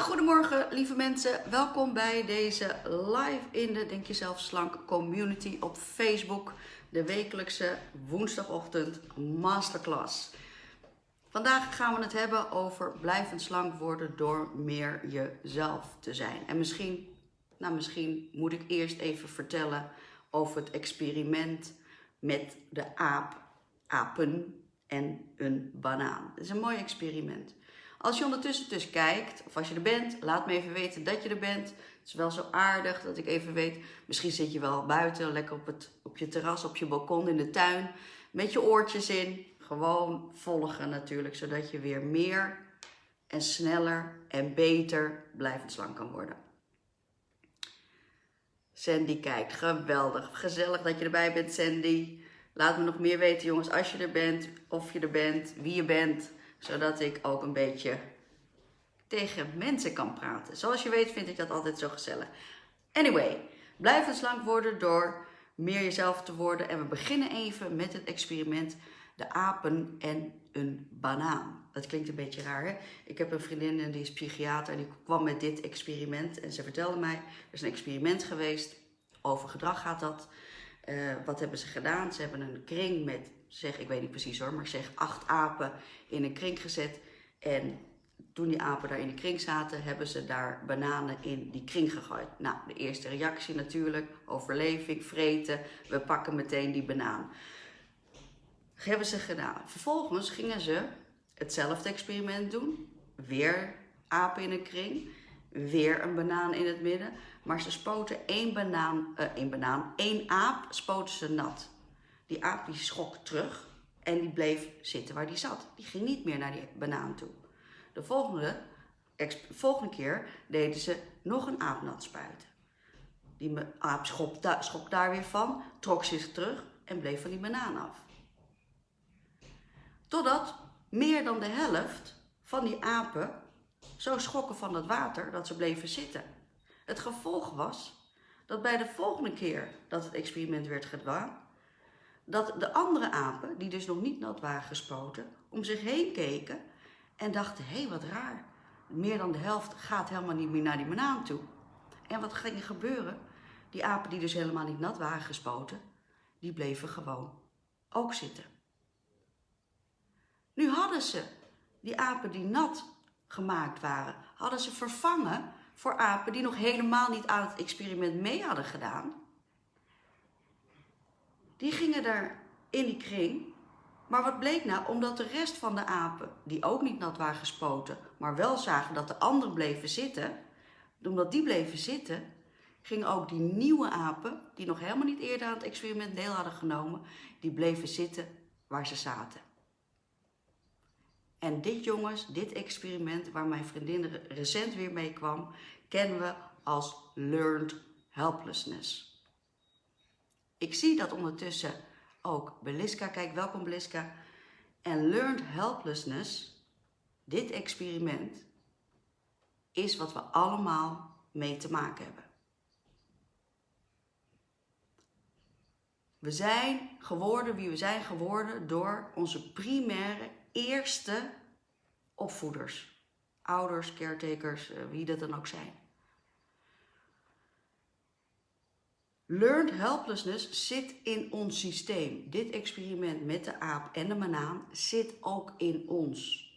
Goedemorgen lieve mensen, welkom bij deze live in de Denk Jezelf Slank community op Facebook. De wekelijkse woensdagochtend masterclass. Vandaag gaan we het hebben over blijvend slank worden door meer jezelf te zijn. En misschien, nou misschien moet ik eerst even vertellen over het experiment met de aap, apen en een banaan. Het is een mooi experiment. Als je ondertussen dus kijkt, of als je er bent, laat me even weten dat je er bent. Het is wel zo aardig dat ik even weet. Misschien zit je wel buiten, lekker op, het, op je terras, op je balkon, in de tuin. Met je oortjes in. Gewoon volgen natuurlijk, zodat je weer meer en sneller en beter blijvend slank kan worden. Sandy kijkt, geweldig. Gezellig dat je erbij bent, Sandy. Laat me nog meer weten, jongens, als je er bent, of je er bent, wie je bent zodat ik ook een beetje tegen mensen kan praten. Zoals je weet vind ik dat altijd zo gezellig. Anyway, blijf slank worden door meer jezelf te worden. En we beginnen even met het experiment de apen en een banaan. Dat klinkt een beetje raar, hè? Ik heb een vriendin en die is psychiater en die kwam met dit experiment. En ze vertelde mij, er is een experiment geweest, over gedrag gaat dat. Uh, wat hebben ze gedaan? Ze hebben een kring met zeg, ik weet niet precies hoor, maar zeg acht apen in een kring gezet. En toen die apen daar in de kring zaten, hebben ze daar bananen in die kring gegooid. Nou, de eerste reactie natuurlijk, overleving, vreten, we pakken meteen die banaan. Dat hebben ze gedaan. Vervolgens gingen ze hetzelfde experiment doen. Weer apen in een kring, weer een banaan in het midden. Maar ze spoten één banaan, uh, één banaan, één aap spoten ze nat. Die aap die schrok terug en die bleef zitten waar die zat. Die ging niet meer naar die banaan toe. De volgende, volgende keer deden ze nog een aap nat spuiten. Die aap schrok, da schrok daar weer van, trok zich terug en bleef van die banaan af. Totdat meer dan de helft van die apen zo schrokken van het water dat ze bleven zitten. Het gevolg was dat bij de volgende keer dat het experiment werd gedaan, dat de andere apen, die dus nog niet nat waren gespoten, om zich heen keken en dachten, hé, wat raar. Meer dan de helft gaat helemaal niet meer naar die banaan toe. En wat ging er gebeuren? Die apen die dus helemaal niet nat waren gespoten, die bleven gewoon ook zitten. Nu hadden ze die apen die nat gemaakt waren, hadden ze vervangen voor apen die nog helemaal niet aan het experiment mee hadden gedaan die gingen daar in die kring. Maar wat bleek nou? Omdat de rest van de apen, die ook niet nat waren gespoten, maar wel zagen dat de anderen bleven zitten, omdat die bleven zitten, gingen ook die nieuwe apen, die nog helemaal niet eerder aan het experiment deel hadden genomen, die bleven zitten waar ze zaten. En dit jongens, dit experiment waar mijn vriendin recent weer mee kwam, kennen we als learned helplessness. Ik zie dat ondertussen ook Beliska, kijk welkom Beliska, en learned helplessness, dit experiment, is wat we allemaal mee te maken hebben. We zijn geworden wie we zijn geworden door onze primaire eerste opvoeders. Ouders, caretakers, eh, wie dat dan ook zijn. Learned helplessness zit in ons systeem. Dit experiment met de aap en de banaan zit ook in ons.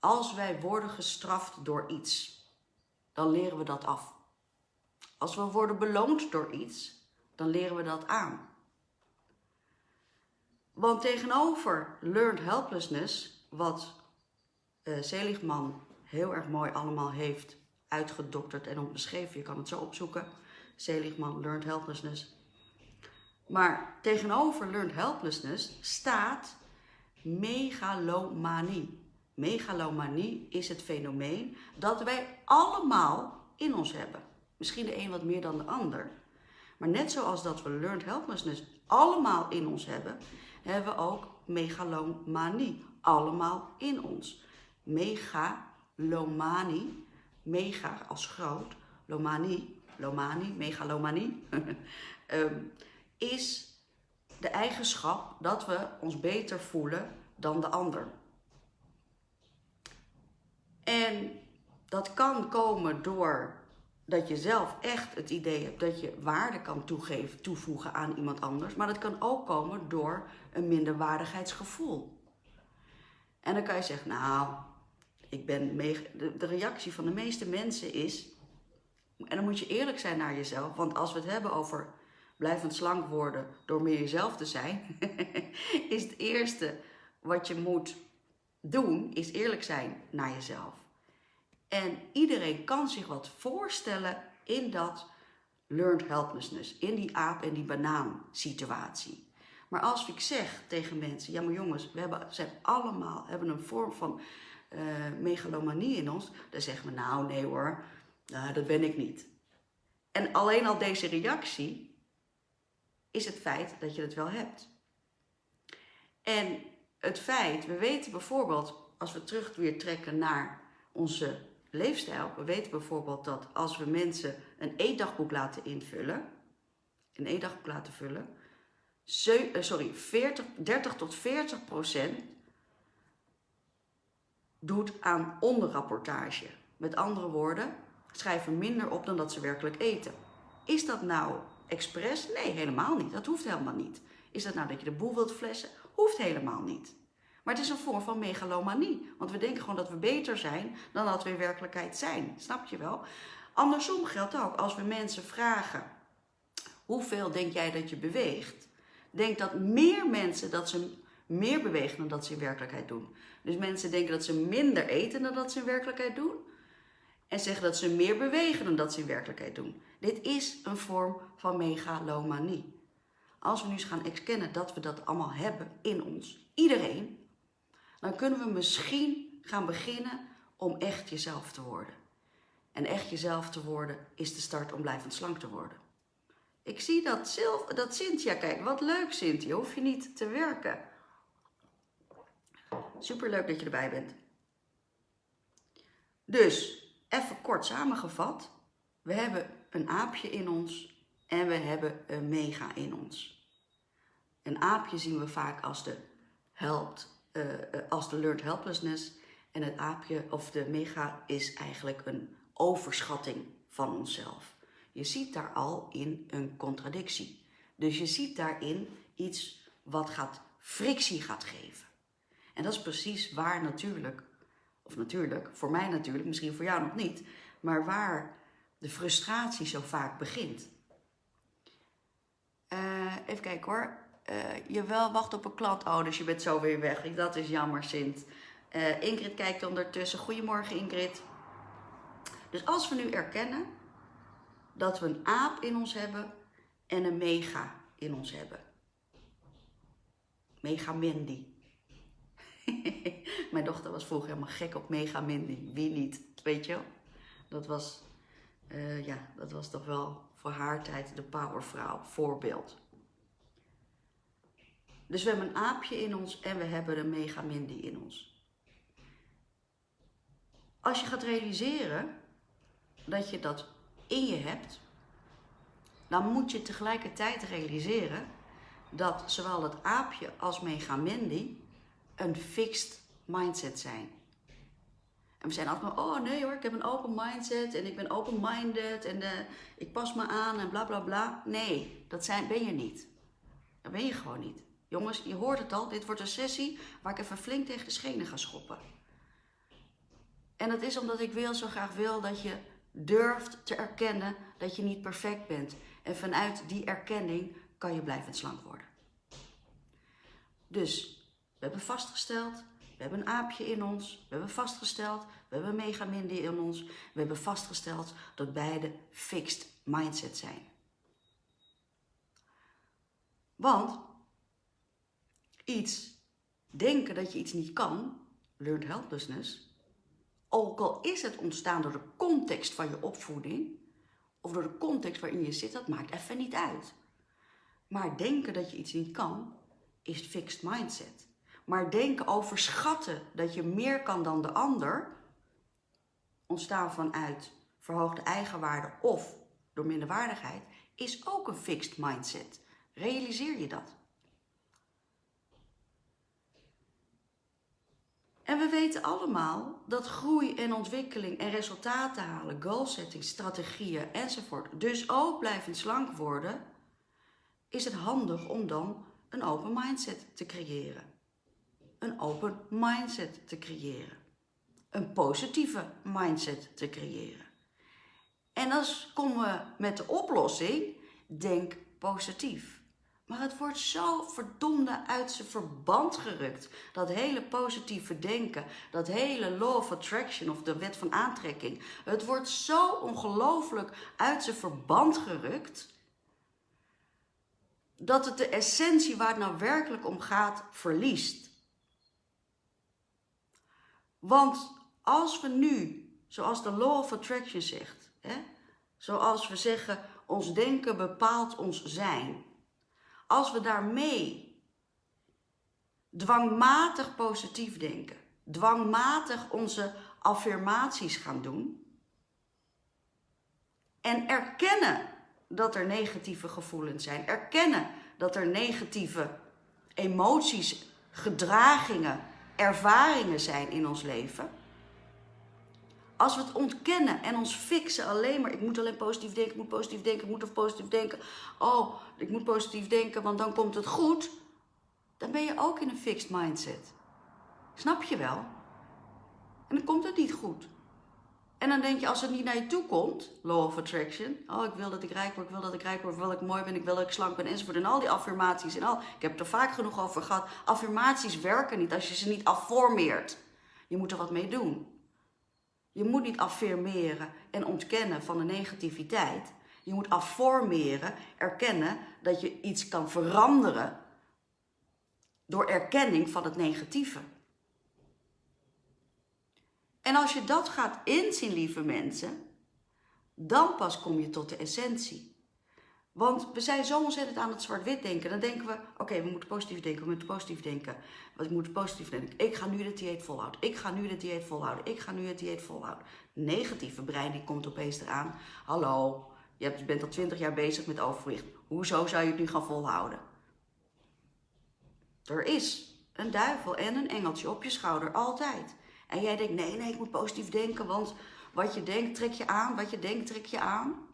Als wij worden gestraft door iets, dan leren we dat af. Als we worden beloond door iets, dan leren we dat aan. Want tegenover learned helplessness, wat uh, Seligman heel erg mooi allemaal heeft uitgedokterd en beschreven, je kan het zo opzoeken Seligman, Learned Helplessness. Maar tegenover Learned Helplessness staat megalomanie. Megalomanie is het fenomeen dat wij allemaal in ons hebben. Misschien de een wat meer dan de ander. Maar net zoals dat we Learned Helplessness allemaal in ons hebben, hebben we ook megalomanie allemaal in ons. Megalomanie, mega als groot, lomanie lomanie, megalomanie, um, is de eigenschap dat we ons beter voelen dan de ander. En dat kan komen door dat je zelf echt het idee hebt dat je waarde kan toegeven, toevoegen aan iemand anders. Maar dat kan ook komen door een minderwaardigheidsgevoel. En dan kan je zeggen, nou, ik ben de reactie van de meeste mensen is, en dan moet je eerlijk zijn naar jezelf, want als we het hebben over blijvend slank worden door meer jezelf te zijn, is het eerste wat je moet doen, is eerlijk zijn naar jezelf. En iedereen kan zich wat voorstellen in dat learned helplessness, in die aap en die banaan situatie. Maar als ik zeg tegen mensen, ja maar jongens, we hebben, zijn allemaal hebben een vorm van uh, megalomanie in ons, dan zeggen we nou nee hoor, nou, dat ben ik niet. En alleen al deze reactie is het feit dat je het wel hebt. En het feit, we weten bijvoorbeeld, als we terug weer trekken naar onze leefstijl. We weten bijvoorbeeld dat als we mensen een eetdagboek laten invullen, een eetdagboek laten vullen, eh, sorry, 40, 30 tot 40 procent doet aan onderrapportage. Met andere woorden, schrijven minder op dan dat ze werkelijk eten. Is dat nou expres? Nee, helemaal niet. Dat hoeft helemaal niet. Is dat nou dat je de boel wilt flessen? Hoeft helemaal niet. Maar het is een vorm van megalomanie. Want we denken gewoon dat we beter zijn dan dat we in werkelijkheid zijn. Snap je wel? Andersom geldt ook. Als we mensen vragen, hoeveel denk jij dat je beweegt? Denk dat meer mensen dat ze meer bewegen dan dat ze in werkelijkheid doen. Dus mensen denken dat ze minder eten dan dat ze in werkelijkheid doen. En zeggen dat ze meer bewegen dan dat ze in werkelijkheid doen. Dit is een vorm van megalomanie. Als we nu eens gaan erkennen dat we dat allemaal hebben in ons, iedereen, dan kunnen we misschien gaan beginnen om echt jezelf te worden. En echt jezelf te worden is de start om blijvend slank te worden. Ik zie dat, Sil dat Cynthia, kijk, wat leuk Cynthia, hoef je niet te werken. Superleuk dat je erbij bent. Dus, even kort samengevat. We hebben een aapje in ons en we hebben een mega in ons. Een aapje zien we vaak als de helpt, uh, als de learned helplessness. En het aapje of de mega is eigenlijk een overschatting van onszelf. Je ziet daar al in een contradictie. Dus je ziet daarin iets wat gaat frictie gaat geven. En dat is precies waar natuurlijk, of natuurlijk, voor mij natuurlijk, misschien voor jou nog niet, maar waar de frustratie zo vaak begint. Uh, even kijken hoor uh, je wel wacht op een klant. Oh, dus je bent zo weer weg. Dat is jammer, Sint. Uh, Ingrid kijkt ondertussen. Goedemorgen, Ingrid. Dus als we nu erkennen dat we een aap in ons hebben en een mega in ons hebben. Mega Mindy. Mijn dochter was vroeger helemaal gek op Mega Mindy. Wie niet? Weet je Dat was, uh, ja, dat was toch wel voor haar tijd de powervrouw, voorbeeld. Dus we hebben een aapje in ons en we hebben een megamindi in ons. Als je gaat realiseren dat je dat in je hebt, dan moet je tegelijkertijd realiseren dat zowel het aapje als megamindi een fixed mindset zijn. En we zijn altijd maar, oh nee hoor, ik heb een open mindset en ik ben open-minded en uh, ik pas me aan en bla bla bla. Nee, dat zijn, ben je niet. Dat ben je gewoon niet. Jongens, je hoort het al, dit wordt een sessie waar ik even flink tegen de schenen ga schoppen. En dat is omdat ik wil, zo graag wil dat je durft te erkennen dat je niet perfect bent. En vanuit die erkenning kan je blijvend slank worden. Dus, we hebben vastgesteld, we hebben een aapje in ons, we hebben vastgesteld, we hebben een megaminde in ons, we hebben vastgesteld dat beide fixed mindset zijn. Want iets denken dat je iets niet kan, learned helplessness, ook al is het ontstaan door de context van je opvoeding, of door de context waarin je zit, dat maakt even niet uit. Maar denken dat je iets niet kan, is fixed mindset. Maar denken overschatten dat je meer kan dan de ander, ontstaan vanuit verhoogde eigenwaarde of door minderwaardigheid, is ook een fixed mindset. Realiseer je dat? En we weten allemaal dat groei en ontwikkeling en resultaten halen, goalsetting, strategieën enzovoort, dus ook blijvend slank worden, is het handig om dan een open mindset te creëren. Een open mindset te creëren. Een positieve mindset te creëren. En dan komen we met de oplossing, denk positief. Maar het wordt zo verdomde uit zijn verband gerukt. Dat hele positieve denken, dat hele law of attraction of de wet van aantrekking. Het wordt zo ongelooflijk uit zijn verband gerukt. Dat het de essentie waar het nou werkelijk om gaat verliest. Want als we nu, zoals de law of attraction zegt, hè, zoals we zeggen, ons denken bepaalt ons zijn. Als we daarmee dwangmatig positief denken, dwangmatig onze affirmaties gaan doen en erkennen dat er negatieve gevoelens zijn, erkennen dat er negatieve emoties, gedragingen, ervaringen zijn in ons leven als we het ontkennen en ons fixen alleen maar, ik moet alleen positief denken, ik moet positief denken, ik moet of positief denken. Oh, ik moet positief denken, want dan komt het goed. Dan ben je ook in een fixed mindset. Snap je wel? En dan komt het niet goed. En dan denk je, als het niet naar je toe komt, law of attraction. Oh, ik wil dat ik rijk word, ik wil dat ik rijk word, ik wil dat ik mooi ben, ik wil dat ik slank ben, enzovoort. En al die affirmaties en al. Ik heb het er vaak genoeg over gehad. Affirmaties werken niet als je ze niet afformeert. Je moet er wat mee doen. Je moet niet affirmeren en ontkennen van de negativiteit. Je moet afformeren, erkennen dat je iets kan veranderen door erkenning van het negatieve. En als je dat gaat inzien, lieve mensen, dan pas kom je tot de essentie. Want we zijn zo ontzettend aan het zwart-wit denken. Dan denken we, oké, we moeten positief denken, we moeten positief denken. We moeten positief denken. Ik ga nu het dieet volhouden. Ik ga nu het dieet volhouden. Ik ga nu het dieet volhouden. Negatieve brein, die komt opeens eraan. Hallo, je bent al twintig jaar bezig met overgewicht. Hoezo zou je het nu gaan volhouden? Er is een duivel en een engeltje op je schouder, altijd. En jij denkt, nee, nee, ik moet positief denken, want wat je denkt trek je aan, wat je denkt trek je aan.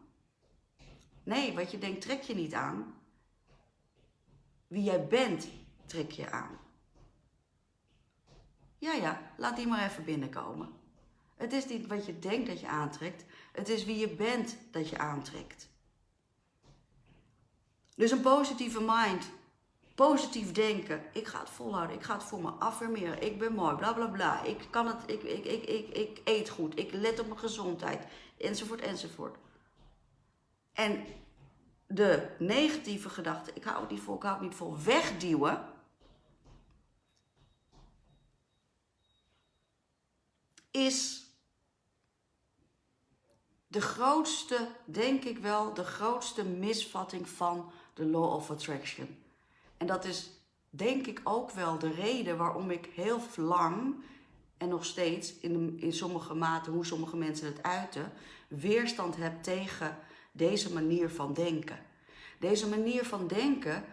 Nee, wat je denkt trek je niet aan. Wie jij bent trek je aan. Ja, ja, laat die maar even binnenkomen. Het is niet wat je denkt dat je aantrekt, het is wie je bent dat je aantrekt. Dus een positieve mind, positief denken. Ik ga het volhouden, ik ga het voor me affirmeren. Ik ben mooi, bla bla bla. Ik, kan het, ik, ik, ik, ik, ik eet goed, ik let op mijn gezondheid, enzovoort, enzovoort. En de negatieve gedachten, ik hou het niet vol, ik hou het niet vol, wegduwen. Is de grootste, denk ik wel, de grootste misvatting van de Law of Attraction. En dat is denk ik ook wel de reden waarom ik heel lang en nog steeds in, in sommige mate, hoe sommige mensen het uiten, weerstand heb tegen deze manier van denken. Deze manier van denken,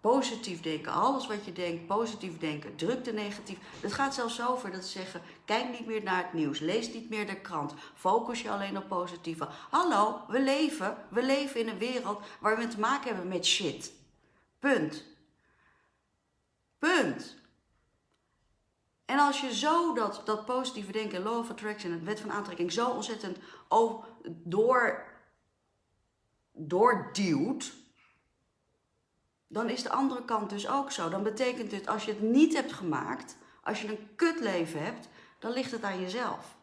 positief denken, alles wat je denkt, positief denken, drukte negatief. Het gaat zelfs over dat ze zeggen, kijk niet meer naar het nieuws, lees niet meer de krant, focus je alleen op positieve. Hallo, we leven, we leven in een wereld waar we te maken hebben met shit. Punt. Punt. En als je zo dat, dat positieve denken, law of attraction, het wet van aantrekking, zo ontzettend door doorduwt, dan is de andere kant dus ook zo. Dan betekent het, als je het niet hebt gemaakt, als je een kutleven hebt, dan ligt het aan jezelf.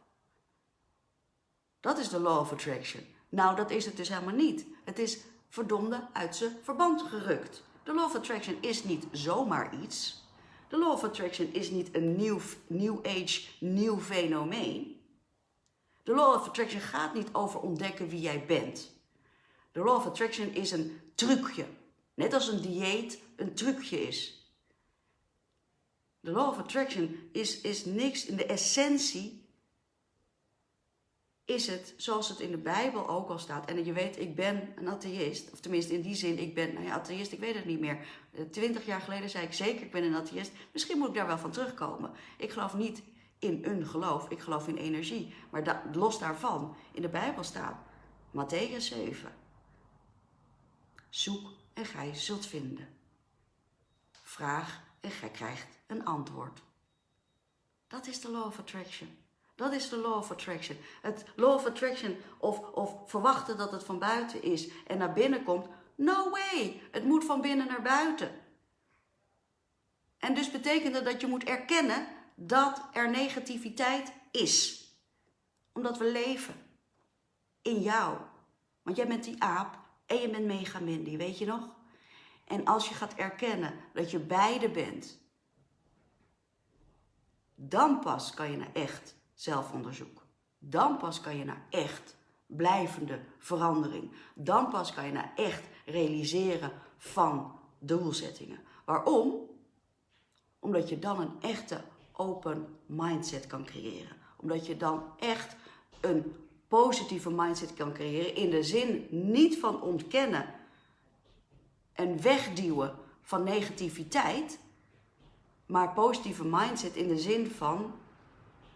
Dat is de law of attraction. Nou, dat is het dus helemaal niet. Het is verdomde uit zijn verband gerukt. De law of attraction is niet zomaar iets. De law of attraction is niet een nieuw, new age, nieuw fenomeen. De law of attraction gaat niet over ontdekken wie jij bent. De law of attraction is een trucje. Net als een dieet een trucje is. De law of attraction is, is niks in de essentie. Is het zoals het in de Bijbel ook al staat. En je weet, ik ben een atheïst. Of tenminste in die zin, ik ben, nou ja, atheïst, ik weet het niet meer. Twintig jaar geleden zei ik zeker, ik ben een atheïst. Misschien moet ik daar wel van terugkomen. Ik geloof niet in een geloof. Ik geloof in energie. Maar los daarvan, in de Bijbel staat, Matthäus 7. Zoek en gij zult vinden. Vraag en gij krijgt een antwoord. Dat is de law of attraction. Dat is de law of attraction. Het law of attraction of, of verwachten dat het van buiten is en naar binnen komt. No way! Het moet van binnen naar buiten. En dus betekent dat je moet erkennen dat er negativiteit is. Omdat we leven in jou. Want jij bent die aap en je bent mega Mindy, weet je nog? En als je gaat erkennen dat je beide bent, dan pas kan je naar echt zelfonderzoek. Dan pas kan je naar echt blijvende verandering. Dan pas kan je naar echt realiseren van doelzettingen. Waarom? Omdat je dan een echte open mindset kan creëren. Omdat je dan echt een positieve mindset kan creëren. In de zin niet van ontkennen en wegduwen van negativiteit. Maar positieve mindset in de zin van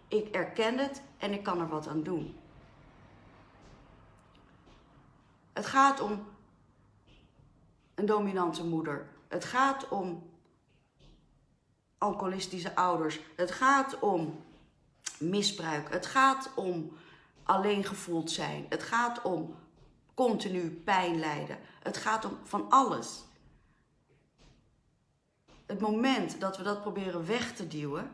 ik erken het en ik kan er wat aan doen. Het gaat om een dominante moeder. Het gaat om alcoholistische ouders. Het gaat om misbruik. Het gaat om alleen gevoeld zijn. Het gaat om continu pijn lijden. Het gaat om van alles. Het moment dat we dat proberen weg te duwen,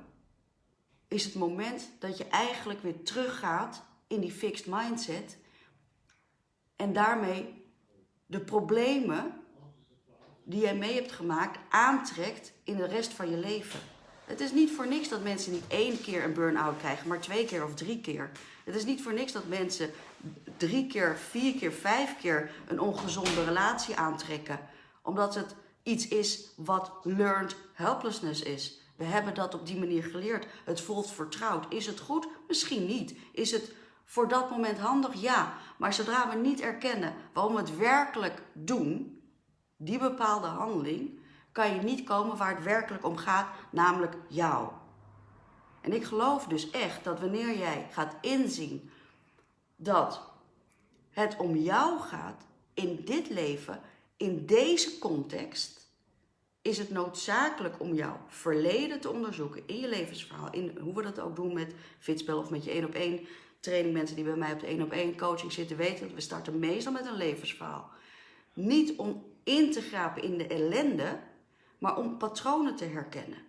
is het moment dat je eigenlijk weer teruggaat in die fixed mindset en daarmee de problemen die jij mee hebt gemaakt aantrekt in de rest van je leven. Het is niet voor niks dat mensen niet één keer een burn-out krijgen, maar twee keer of drie keer. Het is niet voor niks dat mensen drie keer, vier keer, vijf keer een ongezonde relatie aantrekken. Omdat het iets is wat learned helplessness is. We hebben dat op die manier geleerd. Het voelt vertrouwd. Is het goed? Misschien niet. Is het voor dat moment handig? Ja. Maar zodra we niet erkennen waarom we het werkelijk doen, die bepaalde handeling, kan je niet komen waar het werkelijk om gaat, namelijk jou. En ik geloof dus echt dat wanneer jij gaat inzien dat het om jou gaat in dit leven, in deze context, is het noodzakelijk om jouw verleden te onderzoeken in je levensverhaal. In hoe we dat ook doen met fitspel of met je één op één training. Mensen die bij mij op de één op één coaching zitten weten dat we starten meestal met een levensverhaal. Niet om in te grapen in de ellende, maar om patronen te herkennen.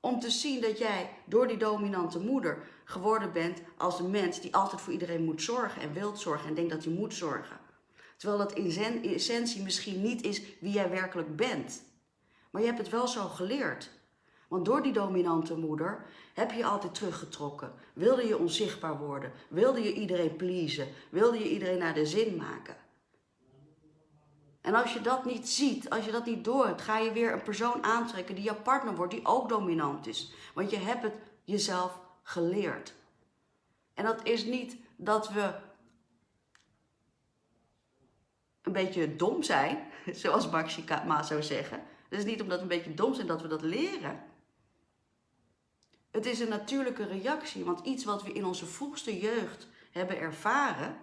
Om te zien dat jij door die dominante moeder geworden bent als de mens die altijd voor iedereen moet zorgen en wilt zorgen en denkt dat hij moet zorgen. Terwijl dat in essentie misschien niet is wie jij werkelijk bent. Maar je hebt het wel zo geleerd. Want door die dominante moeder heb je altijd teruggetrokken. Wilde je onzichtbaar worden? Wilde je iedereen pleasen? Wilde je iedereen naar de zin maken? En als je dat niet ziet, als je dat niet doorhebt, ga je weer een persoon aantrekken die jouw partner wordt, die ook dominant is. Want je hebt het jezelf geleerd. En dat is niet dat we een beetje dom zijn, zoals Maxima zou zeggen. Het is niet omdat we een beetje dom zijn dat we dat leren. Het is een natuurlijke reactie, want iets wat we in onze vroegste jeugd hebben ervaren,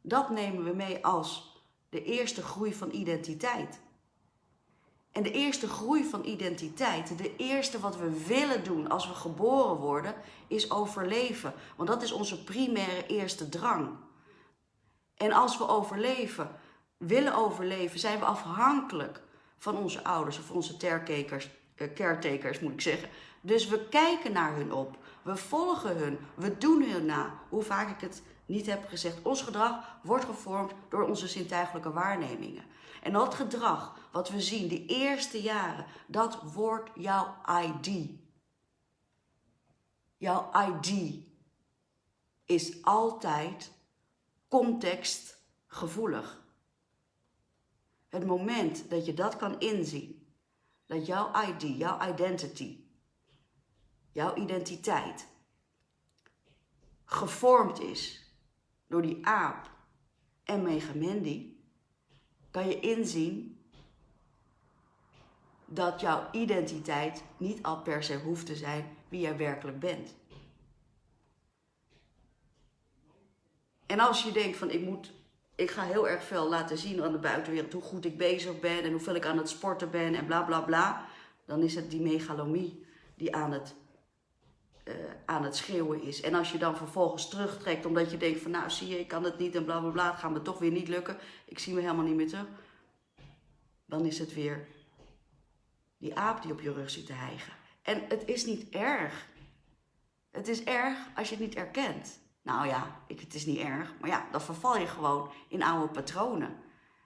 dat nemen we mee als de eerste groei van identiteit. En de eerste groei van identiteit, de eerste wat we willen doen als we geboren worden, is overleven. Want dat is onze primaire eerste drang. En als we overleven, willen overleven, zijn we afhankelijk van onze ouders of onze caretakers, eh, caretakers moet ik zeggen. Dus we kijken naar hun op, we volgen hun, we doen hun na. Hoe vaak ik het niet heb gezegd, ons gedrag wordt gevormd door onze zintuigelijke waarnemingen. En dat gedrag wat we zien, de eerste jaren, dat wordt jouw ID. Jouw ID is altijd contextgevoelig. Het moment dat je dat kan inzien, dat jouw ID, jouw identity, jouw identiteit gevormd is door die aap en Megamendi, kan je inzien dat jouw identiteit niet al per se hoeft te zijn wie jij werkelijk bent. En als je denkt van ik moet, ik ga heel erg veel laten zien aan de buitenwereld hoe goed ik bezig ben en hoeveel ik aan het sporten ben en bla bla bla, dan is het die megalomie die aan het, uh, aan het schreeuwen is. En als je dan vervolgens terugtrekt omdat je denkt van nou zie je, ik kan het niet en bla bla bla, het gaat me toch weer niet lukken, ik zie me helemaal niet meer terug, dan is het weer die aap die op je rug zit te hijgen. En het is niet erg. Het is erg als je het niet erkent. Nou ja, ik, het is niet erg, maar ja, dan verval je gewoon in oude patronen.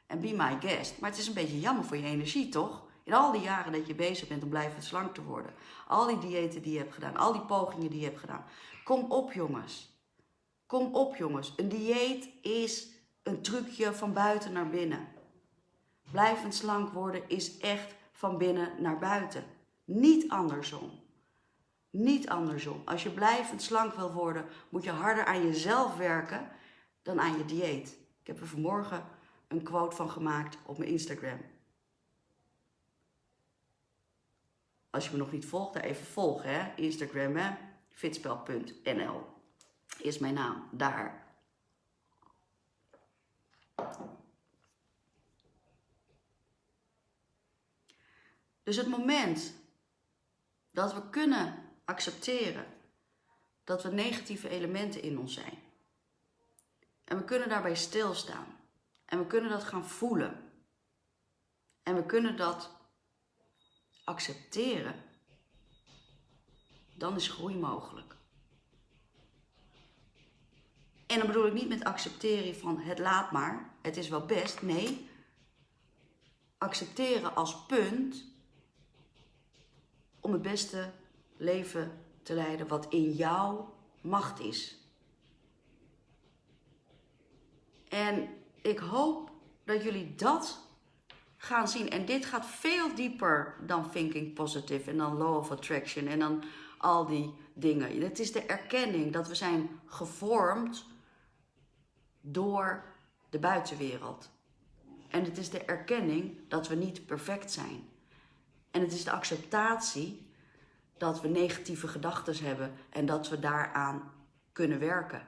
En be my guest. Maar het is een beetje jammer voor je energie, toch? In al die jaren dat je bezig bent om blijven slank te worden. Al die diëten die je hebt gedaan, al die pogingen die je hebt gedaan. Kom op, jongens. Kom op, jongens. Een dieet is een trucje van buiten naar binnen. Blijvend slank worden is echt van binnen naar buiten. Niet andersom. Niet andersom. Als je blijvend slank wil worden, moet je harder aan jezelf werken dan aan je dieet. Ik heb er vanmorgen een quote van gemaakt op mijn Instagram. Als je me nog niet volgt, daar even volgen. Hè? Instagram, hè? fitspel.nl is mijn naam. Daar. Dus het moment dat we kunnen accepteren dat we negatieve elementen in ons zijn. En we kunnen daarbij stilstaan. En we kunnen dat gaan voelen. En we kunnen dat accepteren. Dan is groei mogelijk. En dan bedoel ik niet met accepteren van het laat maar, het is wel best. Nee, accepteren als punt om het beste leven te leiden wat in jouw macht is. En ik hoop dat jullie dat gaan zien. En dit gaat veel dieper dan thinking positive en dan law of attraction en dan al die dingen. Het is de erkenning dat we zijn gevormd door de buitenwereld. En het is de erkenning dat we niet perfect zijn. En het is de acceptatie dat we negatieve gedachten hebben en dat we daaraan kunnen werken.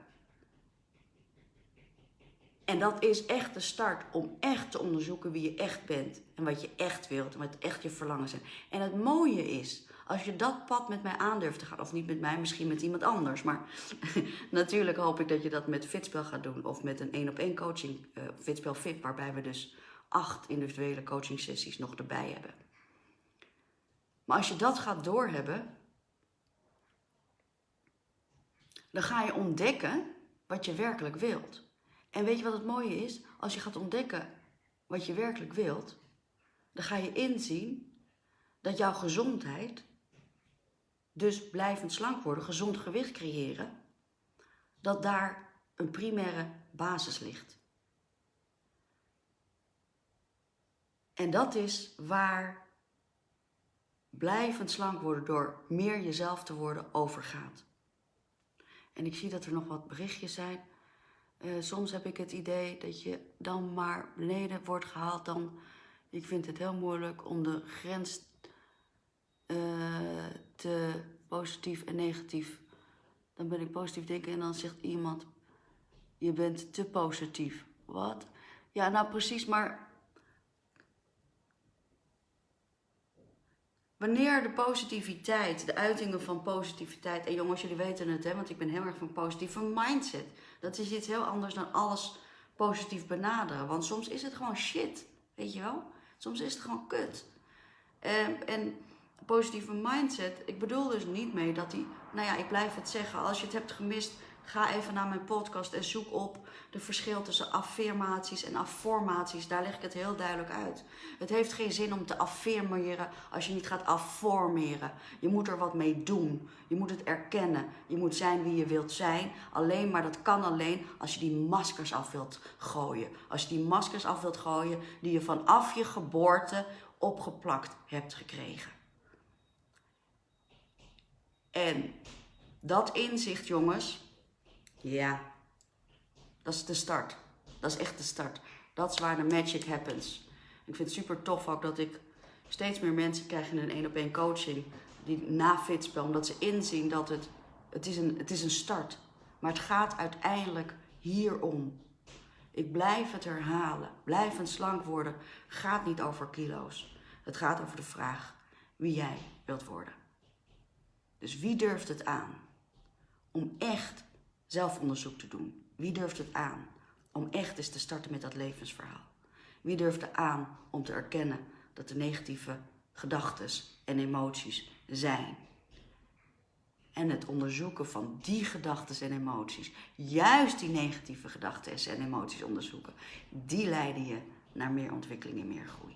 En dat is echt de start om echt te onderzoeken wie je echt bent en wat je echt wilt en wat echt je verlangen zijn. En het mooie is, als je dat pad met mij aandurft te gaan, of niet met mij, misschien met iemand anders, maar natuurlijk hoop ik dat je dat met Fitspel gaat doen of met een één op één coaching, uh, Fitspel Fit, waarbij we dus acht individuele coaching sessies nog erbij hebben. Maar als je dat gaat doorhebben, dan ga je ontdekken wat je werkelijk wilt. En weet je wat het mooie is? Als je gaat ontdekken wat je werkelijk wilt, dan ga je inzien dat jouw gezondheid, dus blijvend slank worden, gezond gewicht creëren, dat daar een primaire basis ligt. En dat is waar blijvend slank worden door meer jezelf te worden overgaat. En ik zie dat er nog wat berichtjes zijn. Uh, soms heb ik het idee dat je dan maar beneden wordt gehaald. Dan, ik vind het heel moeilijk om de grens uh, te positief en negatief. Dan ben ik positief denken en dan zegt iemand, je bent te positief. Wat? Ja, nou precies, maar Wanneer de positiviteit, de uitingen van positiviteit, en jongens, jullie weten het, hè, want ik ben heel erg van positieve mindset. Dat is iets heel anders dan alles positief benaderen. Want soms is het gewoon shit, weet je wel? Soms is het gewoon kut. En, ehm, en positieve mindset, ik bedoel dus niet mee dat die, nou ja, ik blijf het zeggen, als je het hebt gemist, Ga even naar mijn podcast en zoek op de verschil tussen affirmaties en afformaties. Daar leg ik het heel duidelijk uit. Het heeft geen zin om te affirmeren als je niet gaat afformeren. Je moet er wat mee doen. Je moet het erkennen. Je moet zijn wie je wilt zijn. Alleen maar dat kan alleen als je die maskers af wilt gooien. Als je die maskers af wilt gooien die je vanaf je geboorte opgeplakt hebt gekregen. En dat inzicht, jongens, ja, dat is de start. Dat is echt de start. Dat is waar de magic happens. Ik vind het super tof ook dat ik steeds meer mensen krijg in een één op één coaching die na-fitspel, omdat ze inzien dat het, het, is een, het is een start. Maar het gaat uiteindelijk hierom. Ik blijf het herhalen. Blijvend slank worden gaat niet over kilo's. Het gaat over de vraag wie jij wilt worden. Dus wie durft het aan om echt zelfonderzoek te doen? Wie durft het aan om echt eens te starten met dat levensverhaal? Wie durft het aan om te erkennen dat er negatieve gedachten en emoties zijn? En het onderzoeken van die gedachten en emoties, juist die negatieve gedachten en emoties onderzoeken, die leiden je naar meer ontwikkeling en meer groei.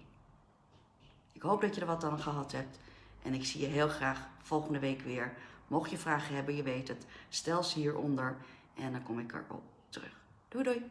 Ik hoop dat je er wat aan gehad hebt. En ik zie je heel graag volgende week weer. Mocht je vragen hebben, je weet het, stel ze hieronder en dan kom ik erop terug. Doei doei!